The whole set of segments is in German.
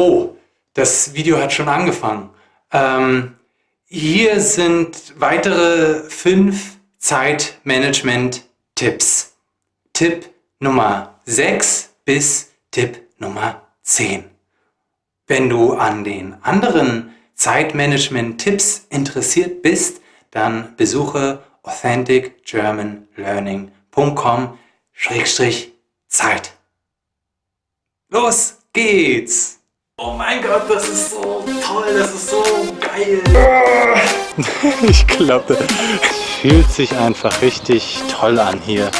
Oh, das Video hat schon angefangen. Ähm, hier sind weitere fünf Zeitmanagement-Tipps. Tipp Nummer 6 bis Tipp Nummer 10. Wenn du an den anderen Zeitmanagement-Tipps interessiert bist, dann besuche authenticgermanlearning.com-zeit. Los geht's! Oh mein Gott, das ist so toll, das ist so geil. Ich glaube, fühlt sich einfach richtig toll an hier.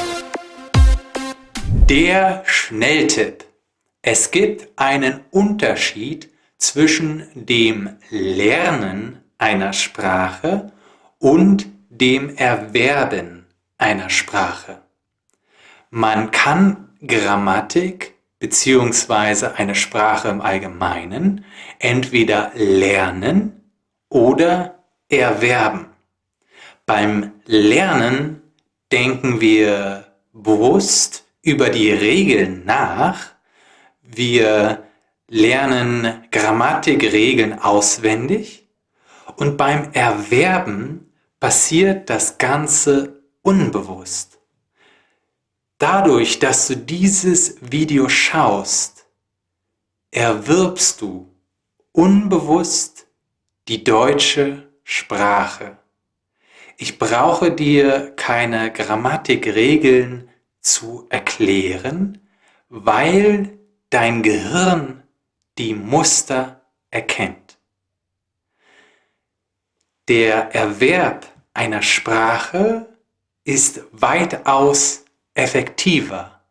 Der Schnelltipp. Es gibt einen Unterschied zwischen dem Lernen einer Sprache und dem Erwerben einer Sprache. Man kann Grammatik beziehungsweise eine Sprache im Allgemeinen entweder lernen oder erwerben. Beim Lernen denken wir bewusst über die Regeln nach. Wir lernen Grammatikregeln auswendig und beim Erwerben passiert das Ganze unbewusst. Dadurch, dass du dieses Video schaust, erwirbst du unbewusst die deutsche Sprache. Ich brauche dir keine Grammatikregeln zu erklären, weil dein Gehirn die Muster erkennt. Der Erwerb einer Sprache ist weitaus effektiver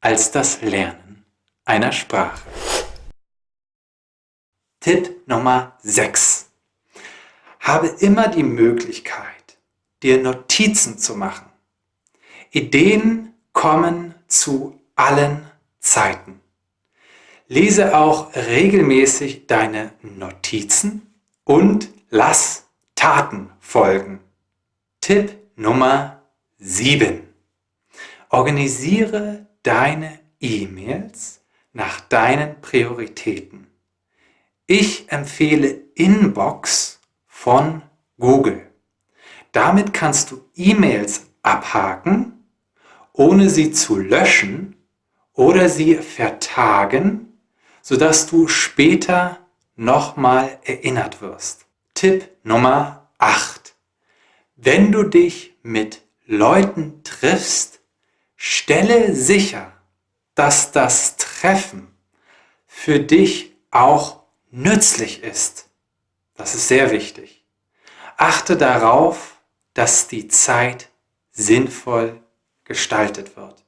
als das Lernen einer Sprache. Tipp Nummer 6. Habe immer die Möglichkeit, dir Notizen zu machen. Ideen kommen zu allen Zeiten. Lese auch regelmäßig deine Notizen und lass Taten folgen. Tipp Nummer 7. Organisiere deine E-Mails nach deinen Prioritäten. Ich empfehle Inbox von Google. Damit kannst du E-Mails abhaken, ohne sie zu löschen oder sie vertagen, sodass du später nochmal erinnert wirst. Tipp Nummer 8. Wenn du dich mit Leuten triffst, Stelle sicher, dass das Treffen für dich auch nützlich ist. Das ist sehr wichtig. Achte darauf, dass die Zeit sinnvoll gestaltet wird.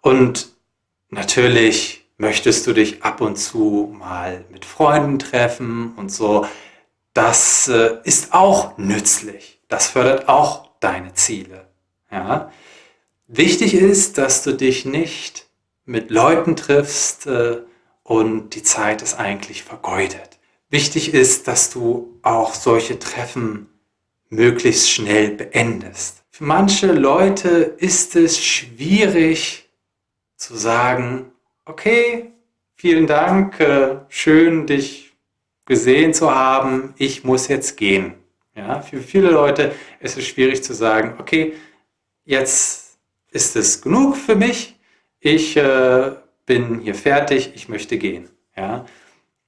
Und natürlich möchtest du dich ab und zu mal mit Freunden treffen und so. Das äh, ist auch nützlich. Das fördert auch deine Ziele. Ja? Wichtig ist, dass du dich nicht mit Leuten triffst äh, und die Zeit ist eigentlich vergeudet. Wichtig ist, dass du auch solche Treffen möglichst schnell beendest. Für manche Leute ist es schwierig zu sagen, okay, vielen Dank, äh, schön dich gesehen zu haben, ich muss jetzt gehen. Ja, für viele Leute ist es schwierig zu sagen, okay, jetzt ist es genug für mich, ich äh, bin hier fertig, ich möchte gehen. Ja?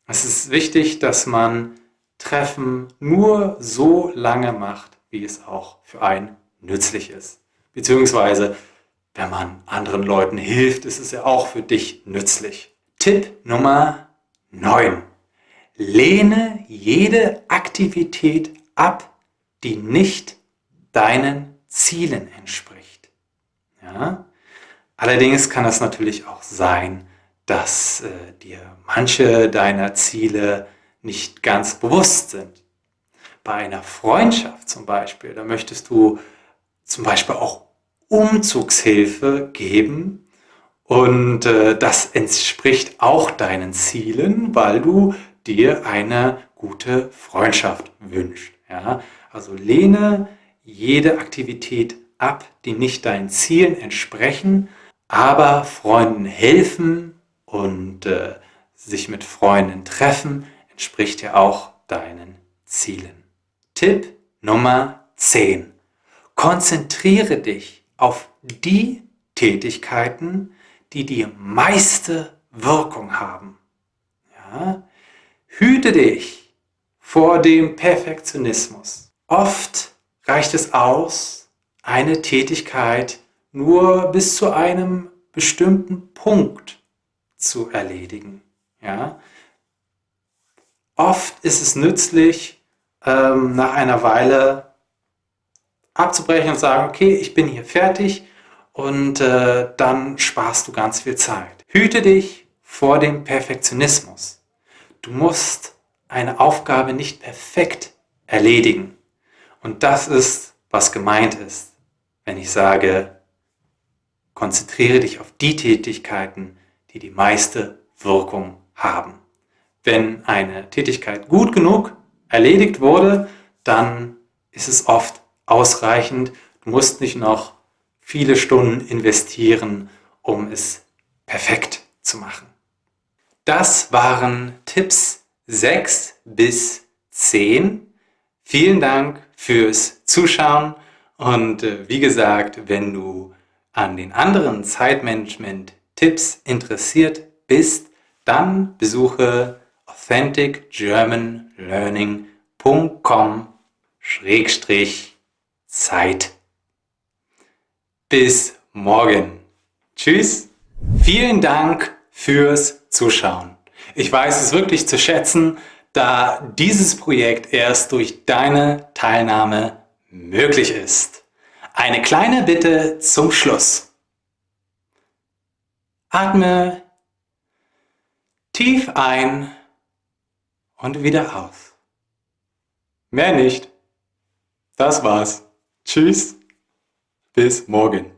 Es ist wichtig, dass man Treffen nur so lange macht, wie es auch für einen nützlich ist. Beziehungsweise, wenn man anderen Leuten hilft, ist es ja auch für dich nützlich. Tipp Nummer 9. Lehne jede Aktivität ab, die nicht deinen Zielen entspricht. Ja? Allerdings kann es natürlich auch sein, dass äh, dir manche deiner Ziele nicht ganz bewusst sind. Bei einer Freundschaft zum Beispiel, da möchtest du zum Beispiel auch Umzugshilfe geben und äh, das entspricht auch deinen Zielen, weil du dir eine gute Freundschaft wünschst. Ja? Also lehne jede Aktivität ab, die nicht deinen Zielen entsprechen, aber Freunden helfen und äh, sich mit Freunden treffen, entspricht ja auch deinen Zielen. Tipp Nummer 10. Konzentriere dich auf die Tätigkeiten, die die meiste Wirkung haben. Ja? Hüte dich vor dem Perfektionismus. Oft reicht es aus, eine Tätigkeit nur bis zu einem bestimmten Punkt zu erledigen. Ja? Oft ist es nützlich, ähm, nach einer Weile abzubrechen und sagen, okay, ich bin hier fertig und äh, dann sparst du ganz viel Zeit. Hüte dich vor dem Perfektionismus. Du musst eine Aufgabe nicht perfekt erledigen. Und das ist, was gemeint ist, wenn ich sage, konzentriere dich auf die Tätigkeiten, die die meiste Wirkung haben. Wenn eine Tätigkeit gut genug erledigt wurde, dann ist es oft ausreichend. Du musst nicht noch viele Stunden investieren, um es perfekt zu machen. Das waren Tipps 6 bis 10. Vielen Dank fürs Zuschauen und äh, wie gesagt, wenn du an den anderen Zeitmanagement-Tipps interessiert bist, dann besuche authenticgermanlearning.com-zeit. Bis morgen. Tschüss. Vielen Dank fürs Zuschauen. Ich weiß es wirklich zu schätzen, da dieses Projekt erst durch deine Teilnahme möglich ist. Eine kleine Bitte zum Schluss. Atme tief ein und wieder aus. Mehr nicht. Das war's. Tschüss. Bis morgen.